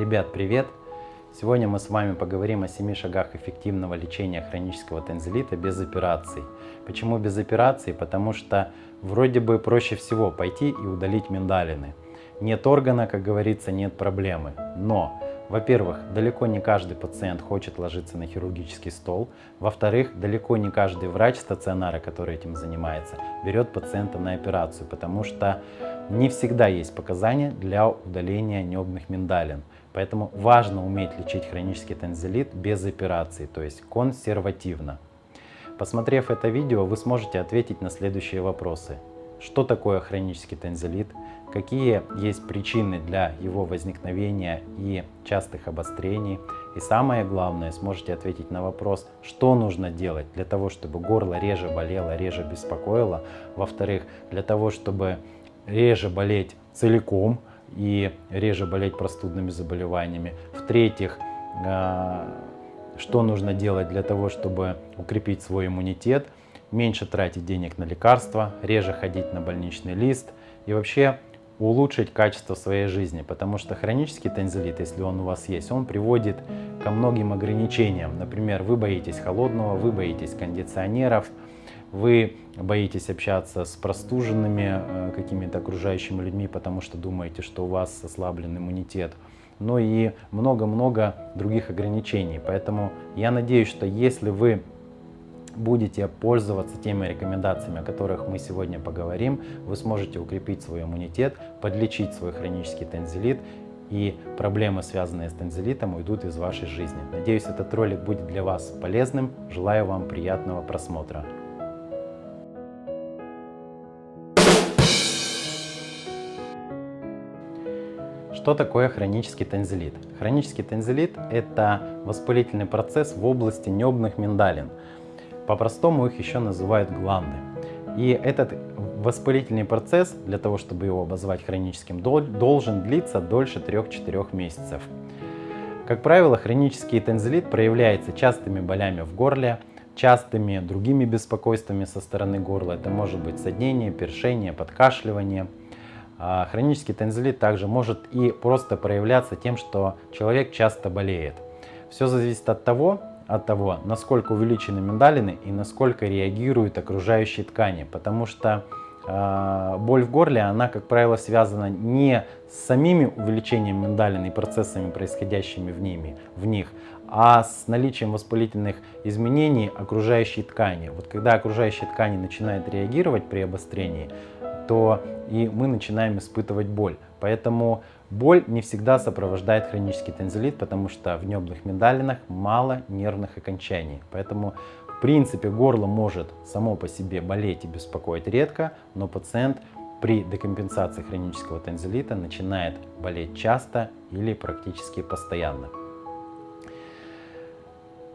Ребят, привет! Сегодня мы с вами поговорим о 7 шагах эффективного лечения хронического танзелита без операций. Почему без операций? Потому что вроде бы проще всего пойти и удалить миндалины. Нет органа, как говорится, нет проблемы. Но во-первых, далеко не каждый пациент хочет ложиться на хирургический стол. Во-вторых, далеко не каждый врач стационара, который этим занимается, берет пациента на операцию, потому что не всегда есть показания для удаления небных миндалин. Поэтому важно уметь лечить хронический танзелит без операции, то есть консервативно. Посмотрев это видео, вы сможете ответить на следующие вопросы. Что такое хронический танзелит? Какие есть причины для его возникновения и частых обострений? И самое главное, сможете ответить на вопрос, что нужно делать для того, чтобы горло реже болело, реже беспокоило. Во-вторых, для того, чтобы реже болеть целиком и реже болеть простудными заболеваниями. В-третьих, а, что нужно делать для того, чтобы укрепить свой иммунитет – меньше тратить денег на лекарства, реже ходить на больничный лист и вообще улучшить качество своей жизни, потому что хронический танзелит, если он у вас есть, он приводит ко многим ограничениям. Например, вы боитесь холодного, вы боитесь кондиционеров, вы боитесь общаться с простуженными э, какими-то окружающими людьми, потому что думаете, что у вас ослаблен иммунитет. Ну и много-много других ограничений. Поэтому я надеюсь, что если вы будете пользоваться теми рекомендациями, о которых мы сегодня поговорим, вы сможете укрепить свой иммунитет, подлечить свой хронический танзелит и проблемы, связанные с танзелитом, уйдут из вашей жизни. Надеюсь, этот ролик будет для вас полезным. Желаю вам приятного просмотра. Что такое хронический танзелит? Хронический танзелит – это воспалительный процесс в области небных миндалин. По-простому их еще называют гланды. И этот воспалительный процесс, для того, чтобы его обозвать хроническим, должен длиться дольше 3-4 месяцев. Как правило, хронический тензилит проявляется частыми болями в горле, частыми другими беспокойствами со стороны горла. Это может быть соднение, першение, подкашливание. А хронический тензилит также может и просто проявляться тем, что человек часто болеет. Все зависит от того, от того, насколько увеличены миндалины и насколько реагируют окружающие ткани. Потому что э, боль в горле, она, как правило, связана не с самими увеличением миндалин и процессами, происходящими в, ними, в них, а с наличием воспалительных изменений окружающей ткани. Вот когда окружающие ткани начинают реагировать при обострении, то и мы начинаем испытывать боль. Поэтому боль не всегда сопровождает хронический танзелит, потому что в небных миндалинах мало нервных окончаний. Поэтому в принципе горло может само по себе болеть и беспокоить редко, но пациент при декомпенсации хронического танзелита начинает болеть часто или практически постоянно.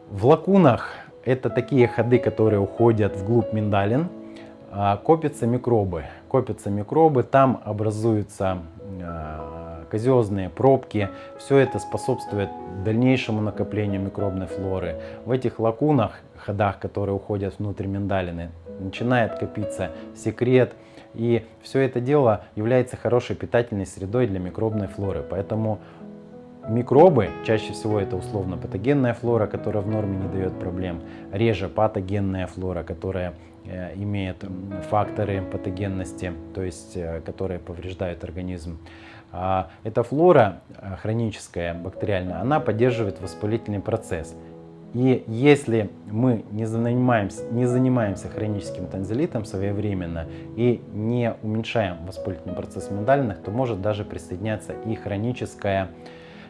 В лакунах это такие ходы, которые уходят вглубь миндалин, копятся микробы. Копятся микробы, там образуются а, казиозные пробки. Все это способствует дальнейшему накоплению микробной флоры. В этих лакунах, ходах, которые уходят внутрь миндалины, начинает копиться секрет. И все это дело является хорошей питательной средой для микробной флоры. Поэтому Микробы, чаще всего это условно-патогенная флора, которая в норме не дает проблем, реже патогенная флора, которая э, имеет факторы патогенности, то есть э, которые повреждают организм. А эта флора э, хроническая, бактериальная, она поддерживает воспалительный процесс. И если мы не занимаемся, не занимаемся хроническим танзелитом своевременно и не уменьшаем воспалительный процесс в миндалинах, то может даже присоединяться и хроническая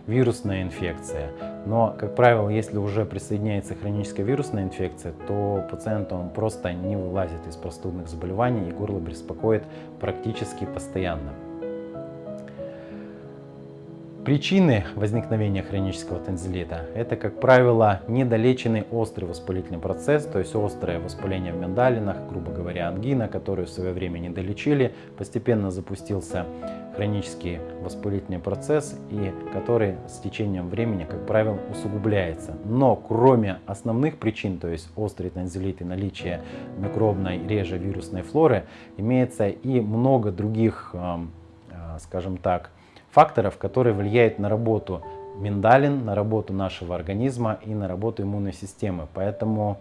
вирусная инфекция. Но, как правило, если уже присоединяется хроническая вирусная инфекция, то пациент он просто не вылазит из простудных заболеваний и горло беспокоит практически постоянно. Причины возникновения хронического танзелита – это, как правило, недолеченный острый воспалительный процесс, то есть острое воспаление в миндалинах, грубо говоря, ангина, которую в свое время не долечили, постепенно запустился хронический воспалительный процесс, и который с течением времени, как правило, усугубляется. Но кроме основных причин, то есть острый танзелит и наличие микробной, реже вирусной флоры, имеется и много других, э, скажем так, факторов, которые влияют на работу миндалин на работу нашего организма и на работу иммунной системы. Поэтому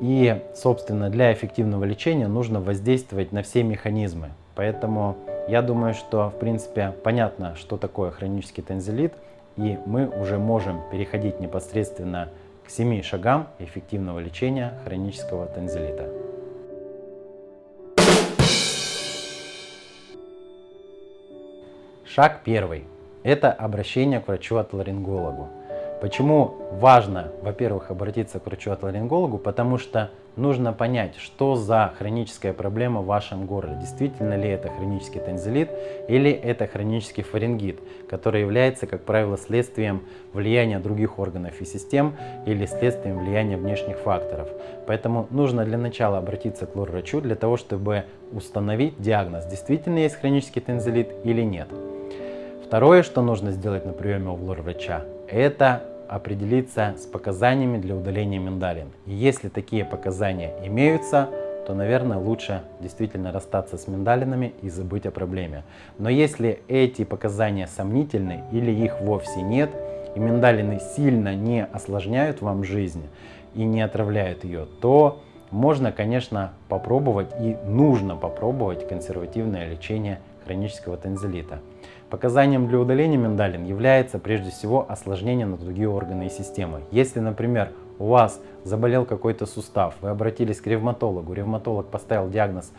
и, собственно, для эффективного лечения нужно воздействовать на все механизмы. Поэтому я думаю, что, в принципе, понятно, что такое хронический танзелит, и мы уже можем переходить непосредственно к семи шагам эффективного лечения хронического танзелита. Шаг первый – это обращение к врачу-отоларингологу. Почему важно, во-первых, обратиться к врачу-отоларингологу? Потому что нужно понять, что за хроническая проблема в вашем горле. Действительно ли это хронический танзелит или это хронический фарингит, который является, как правило, следствием влияния других органов и систем или следствием влияния внешних факторов. Поэтому нужно для начала обратиться к лор-врачу для того, чтобы установить диагноз, действительно есть хронический танзелит или нет. Второе, что нужно сделать на приеме у лор-врача, это определиться с показаниями для удаления миндалин. И если такие показания имеются, то, наверное, лучше действительно расстаться с миндалинами и забыть о проблеме. Но если эти показания сомнительны или их вовсе нет, и миндалины сильно не осложняют вам жизнь и не отравляют ее, то можно, конечно, попробовать и нужно попробовать консервативное лечение хронического танзелита. Показанием для удаления миндалин является прежде всего осложнение на другие органы и системы. Если, например, у вас заболел какой-то сустав, вы обратились к ревматологу, ревматолог поставил диагноз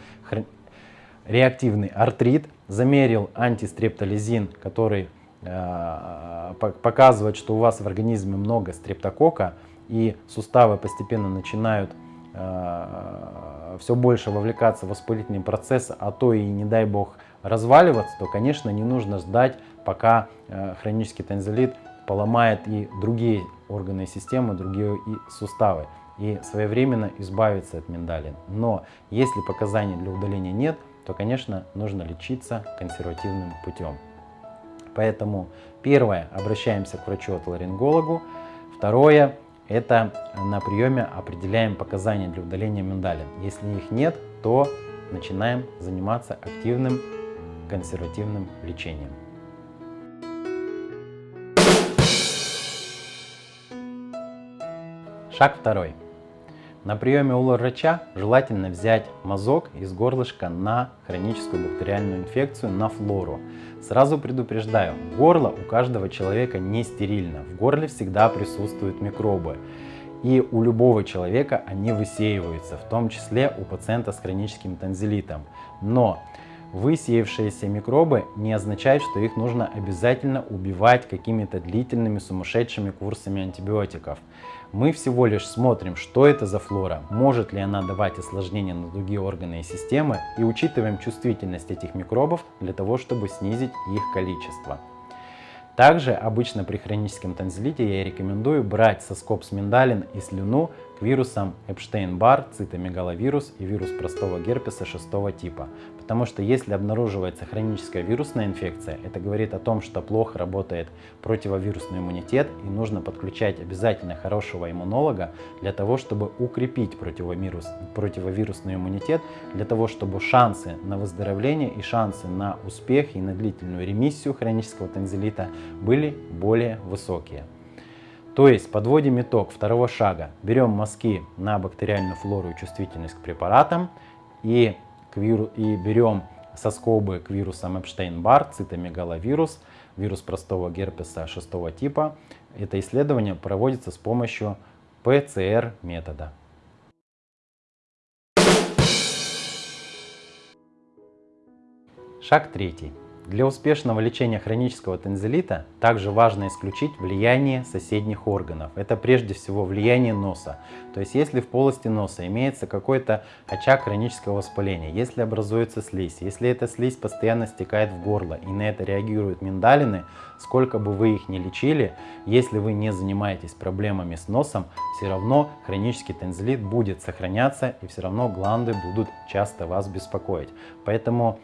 реактивный артрит, замерил антистрептолизин, который э, показывает, что у вас в организме много стрептокока, и суставы постепенно начинают все больше вовлекаться в воспалительный процесс, а то и, не дай бог, разваливаться, то, конечно, не нужно ждать, пока э, хронический танзелит поломает и другие органы и системы, другие и суставы, и своевременно избавиться от миндалин. Но если показаний для удаления нет, то, конечно, нужно лечиться консервативным путем. Поэтому первое, обращаемся к врачу-отоларингологу. Второе, это на приеме определяем показания для удаления миндалин. Если их нет, то начинаем заниматься активным консервативным лечением. Шаг второй. На приеме у врача желательно взять мазок из горлышка на хроническую бактериальную инфекцию, на флору. Сразу предупреждаю, горло у каждого человека не стерильно, в горле всегда присутствуют микробы. И у любого человека они высеиваются, в том числе у пациента с хроническим танзелитом. Но Высеявшиеся микробы не означает, что их нужно обязательно убивать какими-то длительными сумасшедшими курсами антибиотиков. Мы всего лишь смотрим, что это за флора, может ли она давать осложнения на другие органы и системы и учитываем чувствительность этих микробов для того, чтобы снизить их количество. Также обычно при хроническом танзелите я рекомендую брать соскоб с миндалин и слюну к вирусам Эпштейн-Бар, цитомегаловирус и вирус простого герпеса шестого типа. Потому что если обнаруживается хроническая вирусная инфекция, это говорит о том, что плохо работает противовирусный иммунитет и нужно подключать обязательно хорошего иммунолога для того, чтобы укрепить противовирус, противовирусный иммунитет, для того, чтобы шансы на выздоровление и шансы на успех и на длительную ремиссию хронического танзелита были более высокие. То есть подводим итог второго шага. Берем мазки на бактериальную флору и чувствительность к препаратам и, к виру, и берем соскобы к вирусам Эпштейн-Бар, цитомегаловирус, вирус простого герпеса шестого типа. Это исследование проводится с помощью ПЦР метода. Шаг третий. Для успешного лечения хронического танзелита также важно исключить влияние соседних органов. Это прежде всего влияние носа. То есть если в полости носа имеется какой-то очаг хронического воспаления, если образуется слизь, если эта слизь постоянно стекает в горло и на это реагируют миндалины, сколько бы вы их ни лечили, если вы не занимаетесь проблемами с носом, все равно хронический танзелит будет сохраняться и все равно гланды будут часто вас беспокоить. Поэтому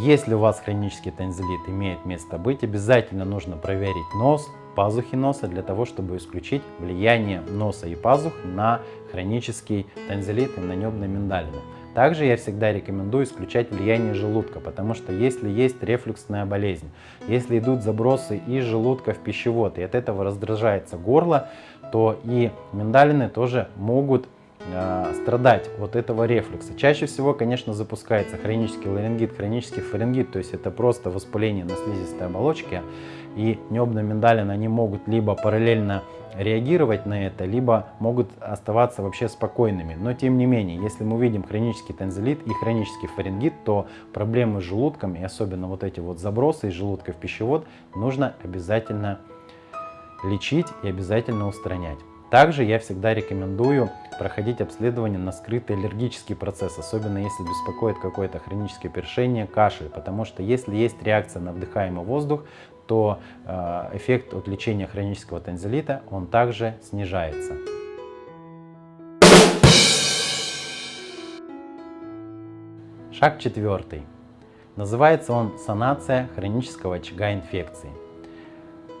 если у вас хронический танзелит имеет место быть, обязательно нужно проверить нос, пазухи носа для того, чтобы исключить влияние носа и пазух на хронический танзелит и на небные миндалины. Также я всегда рекомендую исключать влияние желудка, потому что если есть рефлюксная болезнь, если идут забросы из желудка в пищевод, и от этого раздражается горло, то и миндалины тоже могут э, страдать от этого рефлюкса. Чаще всего, конечно, запускается хронический ларингит, хронический фарингит, то есть это просто воспаление на слизистой оболочке, и небные миндалины, они могут либо параллельно реагировать на это, либо могут оставаться вообще спокойными. Но тем не менее, если мы видим хронический танзелит и хронический фарингит, то проблемы с желудком и особенно вот эти вот забросы из желудка в пищевод нужно обязательно лечить и обязательно устранять. Также я всегда рекомендую проходить обследование на скрытый аллергический процесс, особенно если беспокоит какое-то хроническое першение, кашель, потому что если есть реакция на вдыхаемый воздух, то э, эффект от лечения хронического танзелита он также снижается. Шаг четвертый. Называется он санация хронического очага инфекции.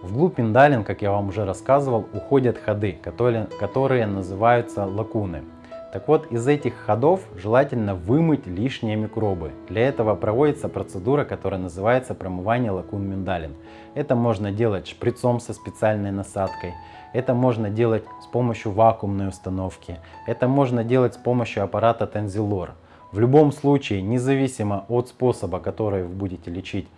Вглубь миндалин, как я вам уже рассказывал, уходят ходы, которые, которые называются лакуны. Так вот, из этих ходов желательно вымыть лишние микробы. Для этого проводится процедура, которая называется промывание лакун миндалин. Это можно делать шприцом со специальной насадкой. Это можно делать с помощью вакуумной установки. Это можно делать с помощью аппарата Тензилор. В любом случае, независимо от способа, который вы будете лечить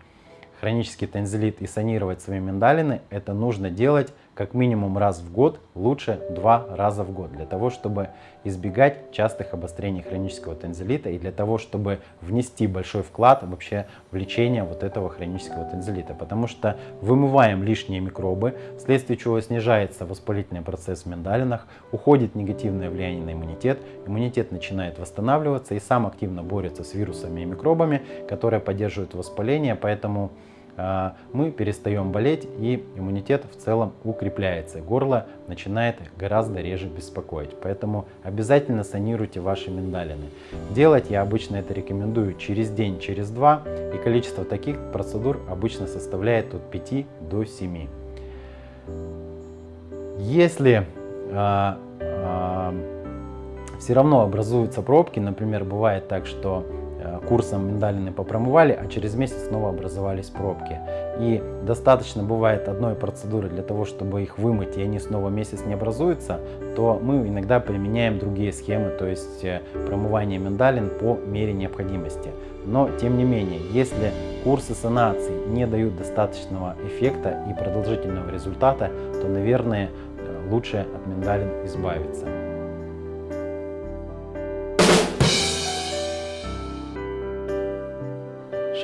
хронический тензилит и санировать свои миндалины, это нужно делать как минимум раз в год, лучше два раза в год, для того, чтобы избегать частых обострений хронического тензилита и для того, чтобы внести большой вклад вообще в лечение вот этого хронического тензилита. Потому что вымываем лишние микробы, вследствие чего снижается воспалительный процесс в миндалинах, уходит негативное влияние на иммунитет, иммунитет начинает восстанавливаться и сам активно борется с вирусами и микробами, которые поддерживают воспаление, поэтому мы перестаем болеть и иммунитет в целом укрепляется. Горло начинает гораздо реже беспокоить. Поэтому обязательно санируйте ваши миндалины. Делать я обычно это рекомендую через день, через два. И количество таких процедур обычно составляет от 5 до 7. Если а, а, все равно образуются пробки, например, бывает так, что Э, курсом миндалины попромывали, а через месяц снова образовались пробки. И достаточно бывает одной процедуры для того, чтобы их вымыть, и они снова месяц не образуются, то мы иногда применяем другие схемы, то есть э, промывание миндалин по мере необходимости. Но, тем не менее, если курсы санации не дают достаточного эффекта и продолжительного результата, то, наверное, э, лучше от миндалин избавиться.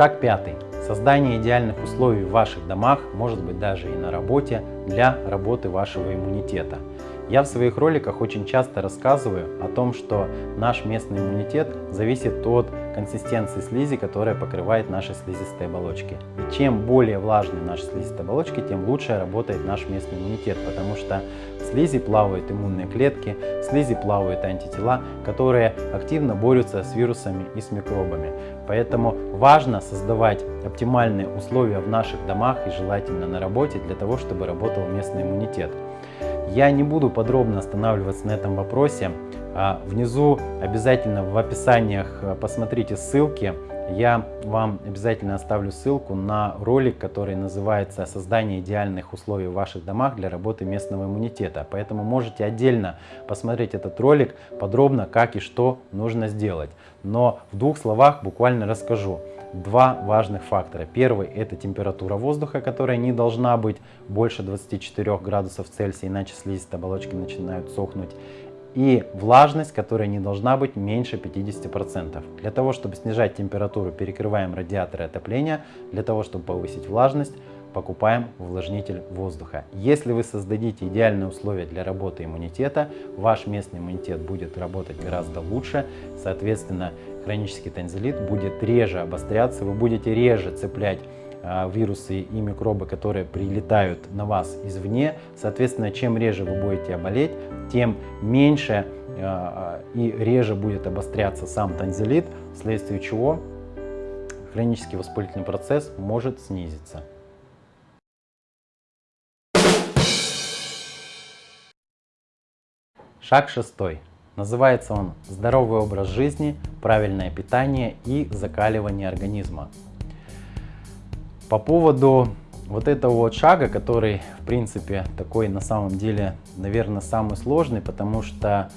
Шаг пятый. Создание идеальных условий в ваших домах, может быть даже и на работе, для работы вашего иммунитета. Я в своих роликах очень часто рассказываю о том, что наш местный иммунитет зависит от консистенции слизи, которая покрывает наши слизистые оболочки. И чем более влажные наши слизистые оболочки, тем лучше работает наш местный иммунитет, потому что слизи плавают иммунные клетки, в слизи плавают антитела, которые активно борются с вирусами и с микробами. Поэтому важно создавать оптимальные условия в наших домах и желательно на работе для того, чтобы работал местный иммунитет. Я не буду подробно останавливаться на этом вопросе. А внизу обязательно в описаниях э, посмотрите ссылки. Я вам обязательно оставлю ссылку на ролик, который называется «Создание идеальных условий в ваших домах для работы местного иммунитета». Поэтому можете отдельно посмотреть этот ролик подробно, как и что нужно сделать. Но в двух словах буквально расскажу два важных фактора. Первый это температура воздуха, которая не должна быть больше 24 градусов Цельсия, иначе слизистые оболочки начинают сохнуть и влажность, которая не должна быть меньше 50%. Для того, чтобы снижать температуру, перекрываем радиаторы отопления. Для того, чтобы повысить влажность, покупаем увлажнитель воздуха. Если вы создадите идеальные условия для работы иммунитета, ваш местный иммунитет будет работать гораздо лучше. Соответственно, хронический танзелит будет реже обостряться, вы будете реже цеплять вирусы и микробы, которые прилетают на вас извне. Соответственно, чем реже вы будете болеть, тем меньше а, и реже будет обостряться сам танзелит, вследствие чего хронический воспалительный процесс может снизиться. Шаг шестой. Называется он «Здоровый образ жизни, правильное питание и закаливание организма». По поводу вот этого вот шага, который, в принципе, такой на самом деле, наверное, самый сложный, потому что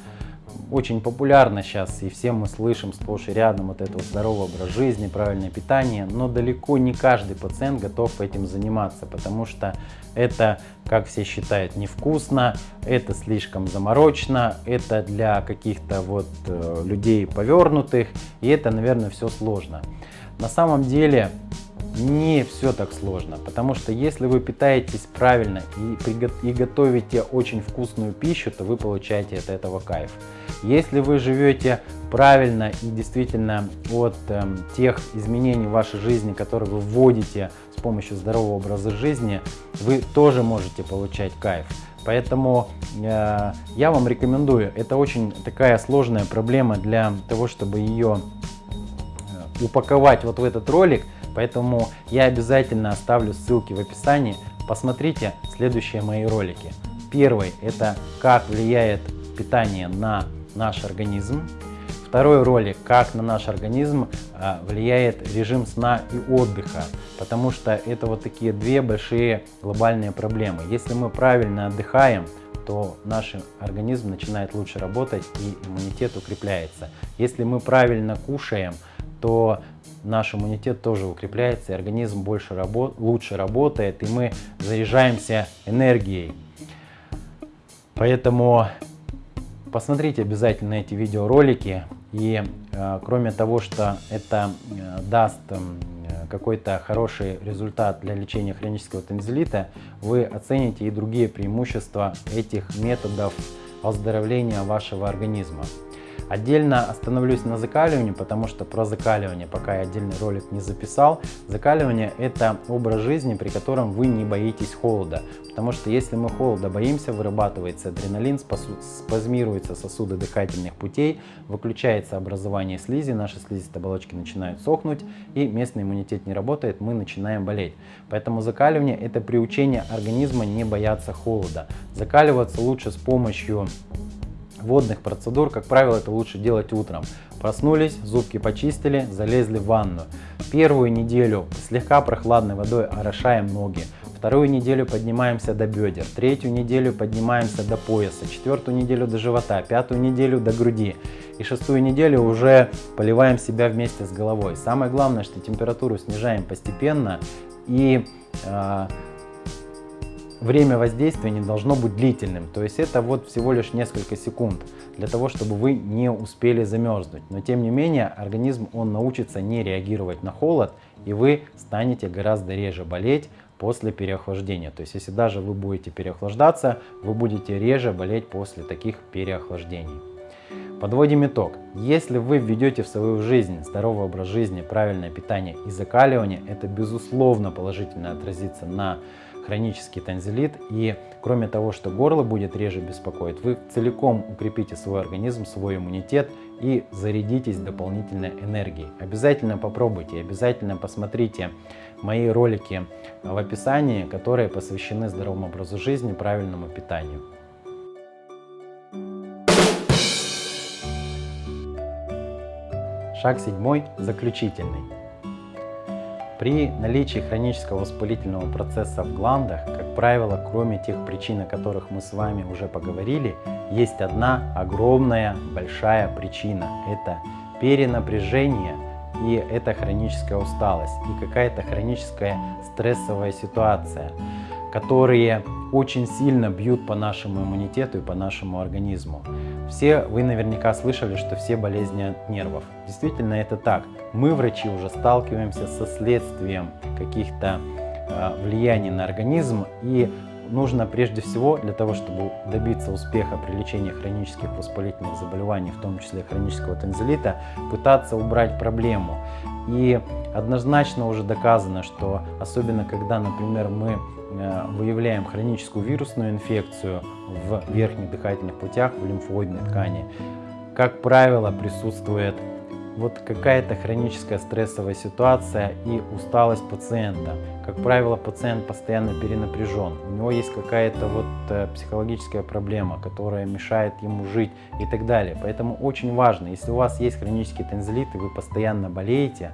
очень популярно сейчас, и все мы слышим сплошь и рядом вот это вот здоровый образ жизни, правильное питание, но далеко не каждый пациент готов этим заниматься, потому что это, как все считают, невкусно, это слишком заморочно, это для каких-то вот э, людей повернутых, и это, наверное, все сложно. На самом деле не все так сложно, потому что если вы питаетесь правильно и, и готовите очень вкусную пищу, то вы получаете от этого кайф. Если вы живете правильно и действительно от э, тех изменений в вашей жизни, которые вы вводите с помощью здорового образа жизни, вы тоже можете получать кайф. Поэтому э, я вам рекомендую, это очень такая сложная проблема для того, чтобы ее э, упаковать вот в этот ролик, Поэтому я обязательно оставлю ссылки в описании. Посмотрите следующие мои ролики. Первый – это как влияет питание на наш организм. Второй ролик – как на наш организм а, влияет режим сна и отдыха, потому что это вот такие две большие глобальные проблемы. Если мы правильно отдыхаем, то наш организм начинает лучше работать и иммунитет укрепляется. Если мы правильно кушаем, то наш иммунитет тоже укрепляется, и организм больше работ, лучше работает, и мы заряжаемся энергией. Поэтому посмотрите обязательно эти видеоролики. И э, кроме того, что это э, даст э, какой-то хороший результат для лечения хронического танзелита, вы оцените и другие преимущества этих методов оздоровления вашего организма. Отдельно остановлюсь на закаливании, потому что про закаливание пока я отдельный ролик не записал. Закаливание это образ жизни, при котором вы не боитесь холода. Потому что если мы холода боимся, вырабатывается адреналин, спазмируются сосуды дыхательных путей, выключается образование слизи, наши слизистые оболочки начинают сохнуть и местный иммунитет не работает, мы начинаем болеть. Поэтому закаливание это приучение организма не бояться холода. Закаливаться лучше с помощью водных процедур, как правило, это лучше делать утром. Проснулись, зубки почистили, залезли в ванну. Первую неделю слегка прохладной водой орошаем ноги. Вторую неделю поднимаемся до бедер, третью неделю поднимаемся до пояса, четвертую неделю до живота, пятую неделю до груди. И шестую неделю уже поливаем себя вместе с головой. Самое главное, что температуру снижаем постепенно и э, время воздействия не должно быть длительным. То есть это вот всего лишь несколько секунд для того, чтобы вы не успели замерзнуть. Но тем не менее организм он научится не реагировать на холод и вы станете гораздо реже болеть после переохлаждения. То есть если даже вы будете переохлаждаться, вы будете реже болеть после таких переохлаждений. Подводим итог. Если вы введете в свою жизнь здоровый образ жизни, правильное питание и закаливание, это безусловно положительно отразится на хронический танзелит. И кроме того, что горло будет реже беспокоить, вы целиком укрепите свой организм, свой иммунитет и зарядитесь дополнительной энергией. Обязательно попробуйте, обязательно посмотрите мои ролики в описании, которые посвящены здоровому образу жизни, правильному питанию. Шаг седьмой, заключительный. При наличии хронического воспалительного процесса в гландах, как правило, кроме тех причин, о которых мы с вами уже поговорили, есть одна огромная большая причина. Это перенапряжение и это хроническая усталость и какая-то хроническая стрессовая ситуация, которые очень сильно бьют по нашему иммунитету и по нашему организму. Все вы наверняка слышали, что все болезни от нервов. Действительно это так. Мы, врачи, уже сталкиваемся со следствием каких-то э, влияний на организм и нужно прежде всего для того, чтобы добиться успеха при лечении хронических воспалительных заболеваний, в том числе хронического танзелита, пытаться убрать проблему. И однозначно уже доказано, что особенно когда, например, мы э, выявляем хроническую вирусную инфекцию в верхних дыхательных путях, в лимфоидной ткани, как правило, присутствует вот какая-то хроническая стрессовая ситуация и усталость пациента. Как правило, пациент постоянно перенапряжен, у него есть какая-то вот э, психологическая проблема, которая мешает ему жить и так далее. Поэтому очень важно, если у вас есть хронический тензилит и вы постоянно болеете,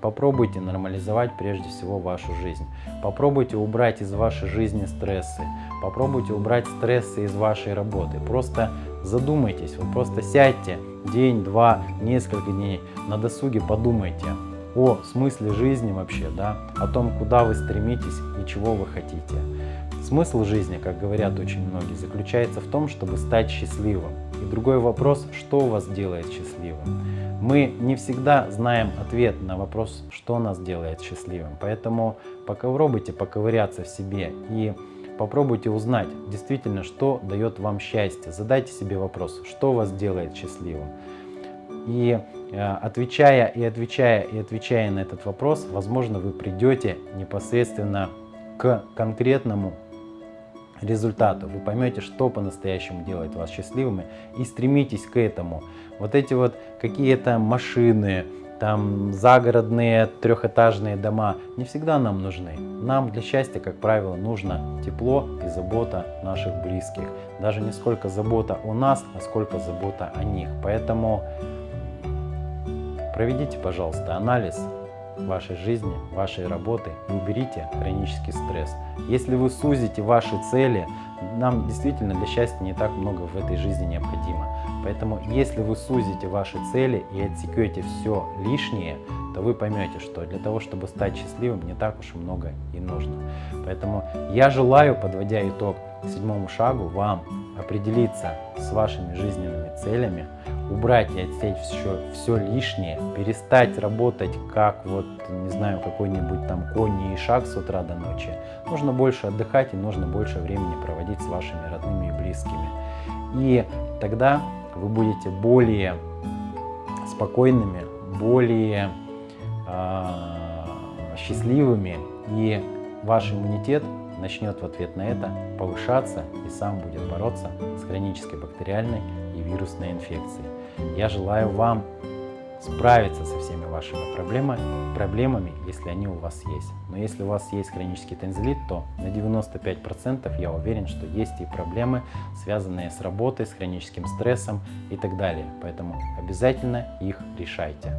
Попробуйте нормализовать прежде всего вашу жизнь. Попробуйте убрать из вашей жизни стрессы. Попробуйте убрать стрессы из вашей работы. Просто задумайтесь, вот просто сядьте день, два, несколько дней, на досуге подумайте о смысле жизни вообще, да, о том, куда вы стремитесь и чего вы хотите. Смысл жизни, как говорят очень многие, заключается в том, чтобы стать счастливым. И другой вопрос, что вас делает счастливым. Мы не всегда знаем ответ на вопрос, что нас делает счастливым. Поэтому попробуйте поковыряться в себе и попробуйте узнать действительно, что дает вам счастье. Задайте себе вопрос, что вас делает счастливым. И э, отвечая и отвечая и отвечая на этот вопрос, возможно, вы придете непосредственно к конкретному результату. Вы поймете, что по-настоящему делает вас счастливыми и стремитесь к этому. Вот эти вот какие-то машины, там загородные трехэтажные дома не всегда нам нужны. Нам для счастья, как правило, нужно тепло и забота наших близких. Даже не сколько забота о нас, а сколько забота о них. Поэтому проведите, пожалуйста, анализ вашей жизни, вашей работы и уберите хронический стресс. Если вы сузите ваши цели, нам действительно для счастья не так много в этой жизни необходимо. Поэтому если вы сузите ваши цели и отсекете все лишнее, то вы поймете, что для того, чтобы стать счастливым, не так уж и много и нужно. Поэтому я желаю, подводя итог седьмому шагу, вам определиться с вашими жизненными целями, убрать и отсечь все, все лишнее, перестать работать как вот, не знаю, какой-нибудь там конь и шаг с утра до ночи. Нужно больше отдыхать и нужно больше времени проводить с вашими родными и близкими. И тогда вы будете более спокойными, более э, счастливыми и ваш иммунитет начнет в ответ на это повышаться и сам будет бороться с хронической бактериальной и вирусной инфекцией. Я желаю вам справиться со всеми вашими проблемами, проблемами, если они у вас есть. Но если у вас есть хронический тензилит, то на 95% я уверен, что есть и проблемы, связанные с работой, с хроническим стрессом и так далее. Поэтому обязательно их решайте.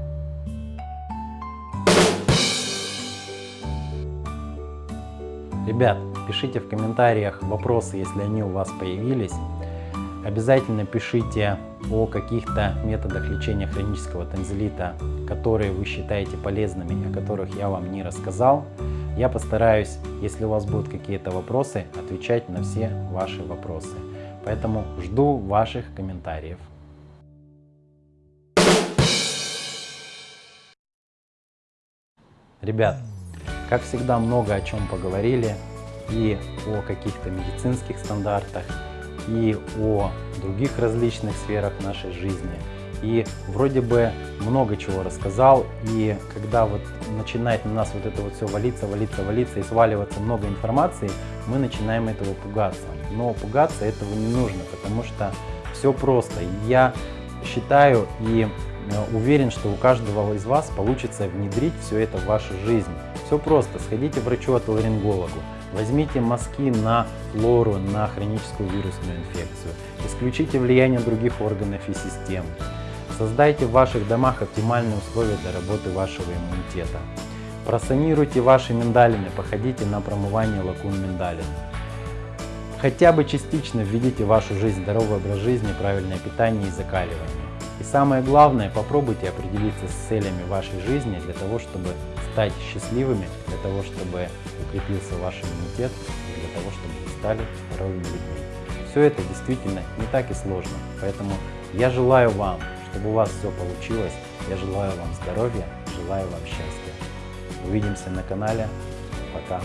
Ребят, пишите в комментариях вопросы, если они у вас появились. Обязательно пишите о каких-то методах лечения хронического танзелита, которые вы считаете полезными, о которых я вам не рассказал. Я постараюсь, если у вас будут какие-то вопросы, отвечать на все ваши вопросы. Поэтому жду ваших комментариев. Ребят, как всегда, много о чем поговорили. И о каких-то медицинских стандартах, и о других различных сферах нашей жизни. И вроде бы много чего рассказал, и когда вот начинает на нас вот это вот все валиться, валиться, валиться и сваливаться много информации, мы начинаем этого пугаться. Но пугаться этого не нужно, потому что все просто. Я считаю и э, уверен, что у каждого из вас получится внедрить все это в вашу жизнь. Все просто, сходите к врачу-отоларингологу, возьмите мазки на флору, на хроническую вирусную инфекцию, исключите влияние других органов и систем, создайте в ваших домах оптимальные условия для работы вашего иммунитета, просанируйте ваши миндалины, походите на промывание лакун миндалин. Хотя бы частично введите в вашу жизнь здоровый образ жизни, правильное питание и закаливание. И самое главное, попробуйте определиться с целями вашей жизни для того, чтобы стать счастливыми, для того, чтобы укрепился ваш иммунитет и для того, чтобы вы стали здоровыми людьми. Все это действительно не так и сложно, поэтому я желаю вам, чтобы у вас все получилось, я желаю вам здоровья, желаю вам счастья. Увидимся на канале. Пока.